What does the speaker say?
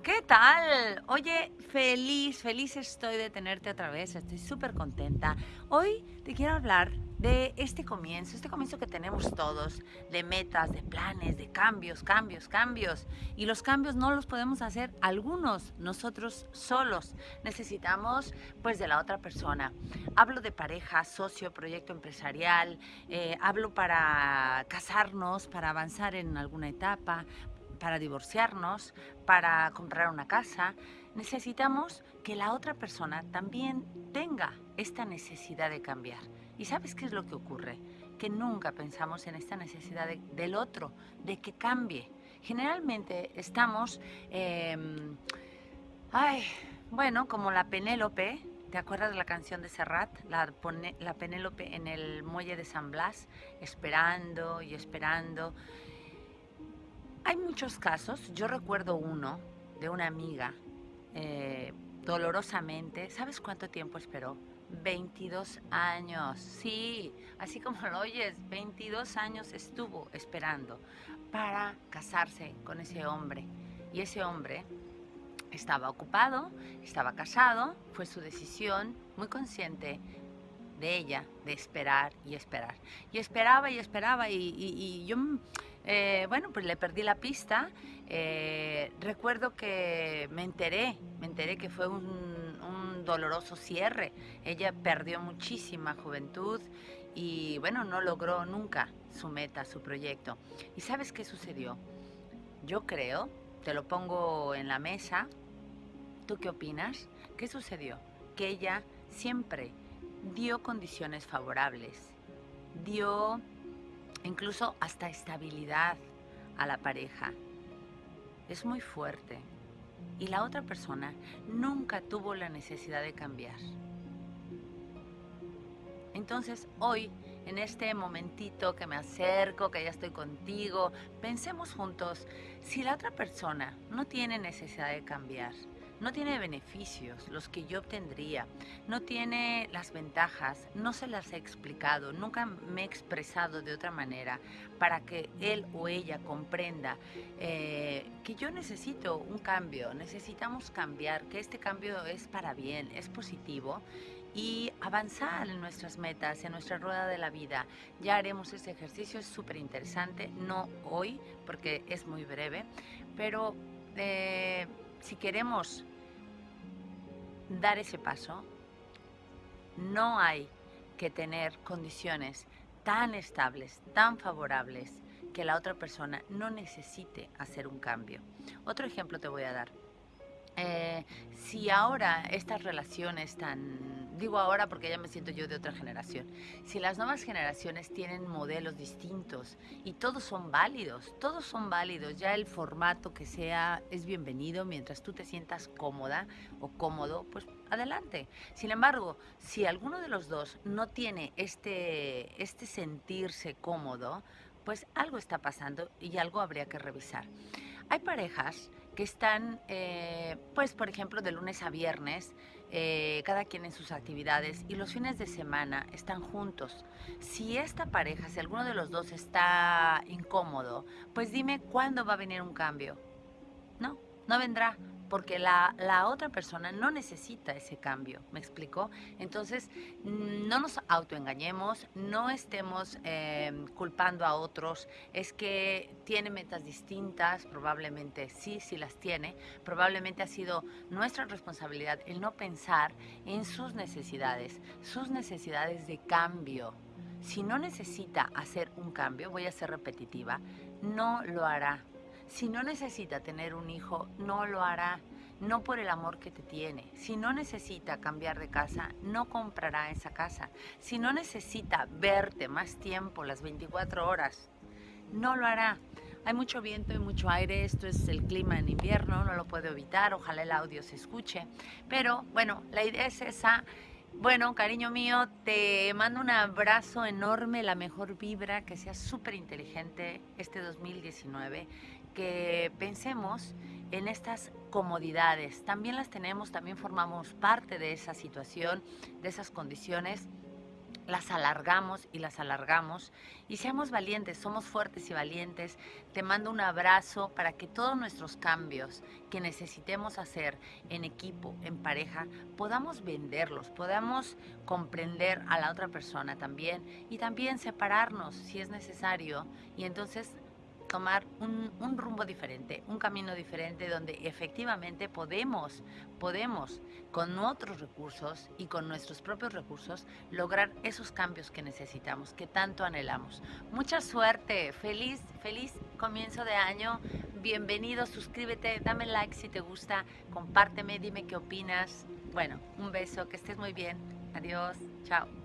¿Qué tal? Oye, feliz, feliz estoy de tenerte otra vez, estoy súper contenta. Hoy te quiero hablar de este comienzo, este comienzo que tenemos todos, de metas, de planes, de cambios, cambios, cambios. Y los cambios no los podemos hacer algunos, nosotros solos. Necesitamos pues de la otra persona. Hablo de pareja, socio, proyecto empresarial, eh, hablo para casarnos, para avanzar en alguna etapa, para divorciarnos, para comprar una casa, necesitamos que la otra persona también tenga esta necesidad de cambiar. ¿Y sabes qué es lo que ocurre? Que nunca pensamos en esta necesidad del otro, de que cambie. Generalmente estamos, em, ay, bueno, como la Penélope, ¿te acuerdas de la canción de Serrat? La, la Penélope en el muelle de San Blas, esperando y esperando. Hay muchos casos, yo recuerdo uno de una amiga, eh, dolorosamente, ¿sabes cuánto tiempo esperó? 22 años, sí, así como lo oyes, 22 años estuvo esperando para casarse con ese hombre. Y ese hombre estaba ocupado, estaba casado, fue su decisión, muy consciente de ella, de esperar y esperar. Y esperaba y esperaba y, y yo eh, bueno, pues le perdí la pista. Eh, recuerdo que me enteré, me enteré que fue un, doloroso cierre. Ella perdió muchísima juventud y bueno, no logró nunca su meta, su proyecto. ¿Y sabes qué sucedió? Yo creo, te lo pongo en la mesa, ¿tú qué opinas? ¿Qué sucedió? Que ella siempre dio condiciones favorables, dio incluso hasta estabilidad a la pareja. Es muy fuerte. Y la otra persona nunca tuvo la necesidad de cambiar. Entonces hoy, en este momentito que me acerco, que ya estoy contigo, pensemos juntos, si la otra persona no tiene necesidad de cambiar, no tiene beneficios, los que yo obtendría, no tiene las ventajas, no se las he explicado, nunca me he expresado de otra manera para que él o ella comprenda eh, que yo necesito un cambio, necesitamos cambiar, que este cambio es para bien, es positivo y avanzar en nuestras metas, en nuestra rueda de la vida. Ya haremos ese ejercicio, es súper interesante, no hoy porque es muy breve, pero eh, si queremos dar ese paso, no hay que tener condiciones tan estables, tan favorables, que la otra persona no necesite hacer un cambio. Otro ejemplo te voy a dar. Eh, si ahora estas relaciones tan, digo ahora porque ya me siento yo de otra generación, si las nuevas generaciones tienen modelos distintos y todos son válidos, todos son válidos, ya el formato que sea es bienvenido mientras tú te sientas cómoda o cómodo, pues adelante. Sin embargo, si alguno de los dos no tiene este, este sentirse cómodo, pues algo está pasando y algo habría que revisar. Hay parejas que están, eh, pues por ejemplo, de lunes a viernes, eh, cada quien en sus actividades y los fines de semana están juntos. Si esta pareja, si alguno de los dos está incómodo, pues dime cuándo va a venir un cambio. No, no vendrá porque la, otra persona no necesita ese cambio, ¿me explicó? Entonces, no nos autoengañemos, no estemos em, culpando a otros, es que tiene metas distintas, probablemente sí, sí las tiene, probablemente ha sido nuestra responsabilidad el no pensar en sus necesidades, sus necesidades de cambio. Si no necesita hacer un cambio, voy a ser repetitiva, no lo hará si no necesita tener un hijo, no lo hará, no por el amor que te tiene. Si no necesita cambiar de casa, no comprará esa casa. Si no necesita verte más tiempo, las 24 horas, no lo hará. Hay mucho viento y mucho aire, esto es el clima en invierno, no lo puedo evitar, ojalá el audio se escuche. Pero bueno, la idea es esa. Bueno, cariño mío, te mando un abrazo enorme, la mejor vibra, que seas súper inteligente este 2019 que pensemos en estas comodidades. También las tenemos, también formamos parte de esa situación, de esas condiciones. las alargamos y las alargamos y seamos valientes, somos fuertes y valientes. Te mando un abrazo para que todos nuestros cambios que necesitemos hacer en equipo, en pareja, podamos venderlos, podamos comprender a la otra persona también y también separarnos si es necesario y entonces tomar un, rumbo diferente, un camino diferente donde efectivamente podemos, podemos con otros recursos y con nuestros propios recursos lograr esos cambios que necesitamos, que tanto anhelamos. Mucha suerte, feliz, feliz comienzo de año, bienvenido, suscríbete, dame like si te gusta, compárteme, dime qué opinas. Bueno, un beso, que estés muy bien, adiós, chao.